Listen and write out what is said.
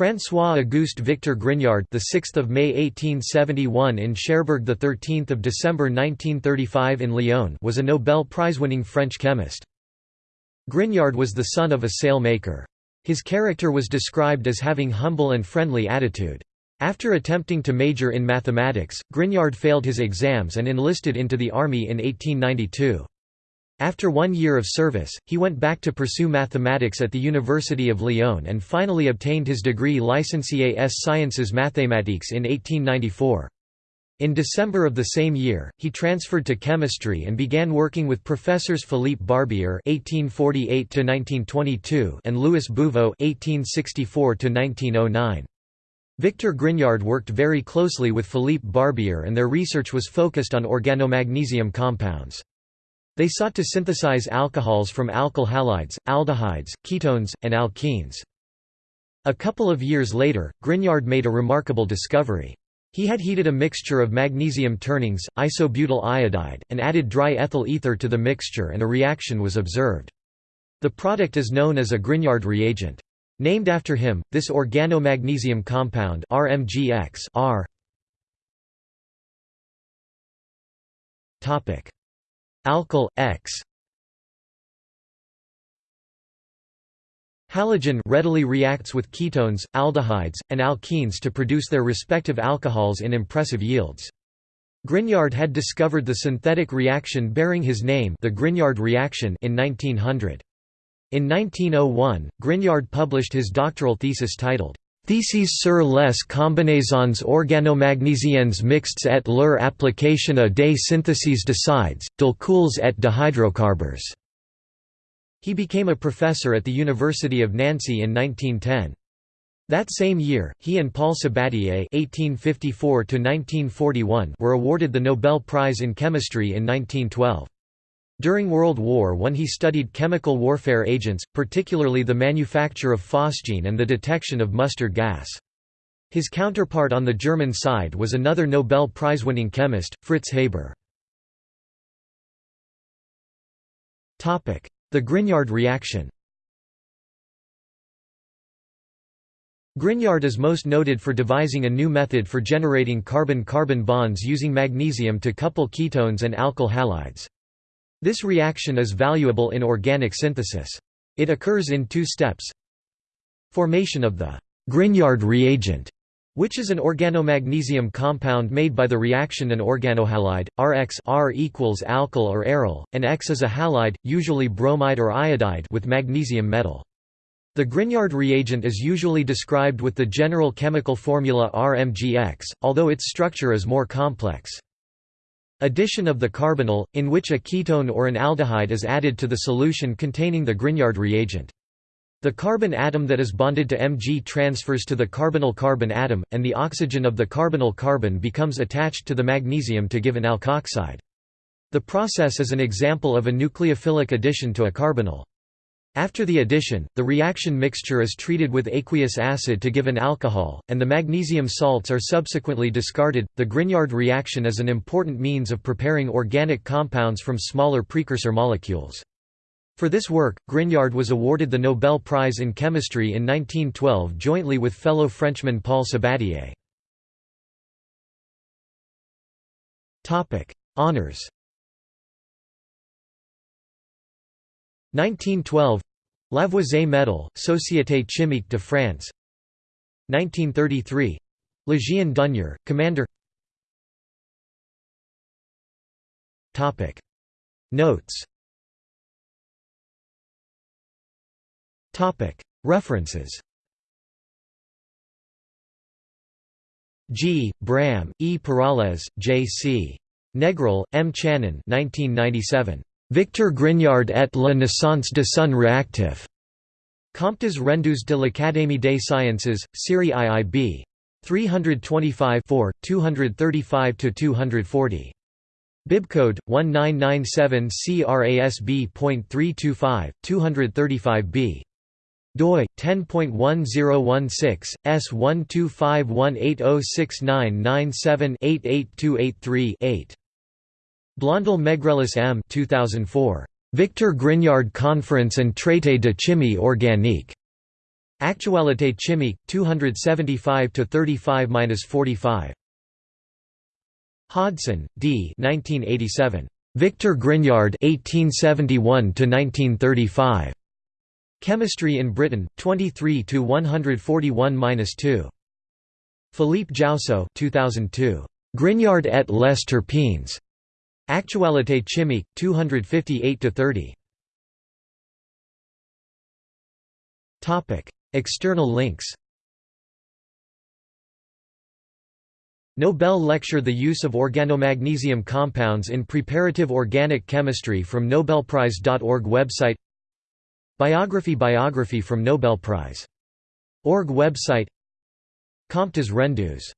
François-Auguste Victor Grignard, the 6th of May 1871 in Cherbourg, the 13th of December 1935 in Lyon, was a Nobel Prize-winning French chemist. Grignard was the son of a sailmaker. His character was described as having humble and friendly attitude. After attempting to major in mathematics, Grignard failed his exams and enlisted into the army in 1892. After one year of service, he went back to pursue mathematics at the University of Lyon and finally obtained his degree Licencié s Sciences Mathématiques in 1894. In December of the same year, he transferred to chemistry and began working with professors Philippe Barbier (1848–1922) and Louis Bouveault (1864–1909). Victor Grignard worked very closely with Philippe Barbier, and their research was focused on organomagnesium compounds. They sought to synthesize alcohols from alkyl halides, aldehydes, ketones, and alkenes. A couple of years later, Grignard made a remarkable discovery. He had heated a mixture of magnesium turnings, isobutyl iodide, and added dry ethyl ether to the mixture and a reaction was observed. The product is known as a Grignard reagent. Named after him, this organomagnesium compound RMGX R Alkyl, X Halogen readily reacts with ketones, aldehydes, and alkenes to produce their respective alcohols in impressive yields. Grignard had discovered the synthetic reaction bearing his name the Grignard reaction in 1900. In 1901, Grignard published his doctoral thesis titled, Theses sur les combinaisons organomagnesiennes mixtes et leur application à des syntheses d'acides, d'alcools et de hydrocarbures. He became a professor at the University of Nancy in 1910. That same year, he and Paul Sabatier (1854–1941) were awarded the Nobel Prize in Chemistry in 1912. During World War I he studied chemical warfare agents, particularly the manufacture of phosgene and the detection of mustard gas. His counterpart on the German side was another Nobel Prize-winning chemist, Fritz Haber. The Grignard reaction Grignard is most noted for devising a new method for generating carbon-carbon bonds using magnesium to couple ketones and alkyl halides. This reaction is valuable in organic synthesis. It occurs in two steps. Formation of the Grignard reagent, which is an organomagnesium compound made by the reaction an organohalide, Rx R equals alkyl or aryl, and X is a halide, usually bromide or iodide with magnesium metal. The Grignard reagent is usually described with the general chemical formula RMGX, although its structure is more complex. Addition of the carbonyl, in which a ketone or an aldehyde is added to the solution containing the Grignard reagent. The carbon atom that is bonded to Mg transfers to the carbonyl carbon atom, and the oxygen of the carbonyl carbon becomes attached to the magnesium to give an alkoxide. The process is an example of a nucleophilic addition to a carbonyl. After the addition, the reaction mixture is treated with aqueous acid to give an alcohol, and the magnesium salts are subsequently discarded. The Grignard reaction is an important means of preparing organic compounds from smaller precursor molecules. For this work, Grignard was awarded the Nobel Prize in Chemistry in 1912 jointly with fellow Frenchman Paul Sabatier. Topic: Honours 1912 Lavoisier Medal, Société Chimique de France 1933 Légion d'honneur, Commander Notes References G. Bram, E. Perales, J. C. Negrel, M. Channon 1997. Victor Grignard et la naissance de son réactif. Comptes rendus de l'Académie des sciences, Série IIB. 325 235–240. Bibcode 1997 CRASB.325, 235b. doi 10.1016 S125180699788283-8. Blondel Megrelis M 2004. Victor Grignard Conference and Traité de chimie organique. Actualité chimique 275 to 35-45 Hodson, D. 1987. Victor Grignard 1871 to 1935. Chemistry in Britain 23 to 141-2. Philippe Jaussaud 2002. Grignard et les terpenes. Actualité chimique 258 to 30. Topic: External links. Nobel Lecture The use of organomagnesium compounds in preparative organic chemistry from nobelprize.org website Biography Biography from Nobel Prize. Org website Comptes rendus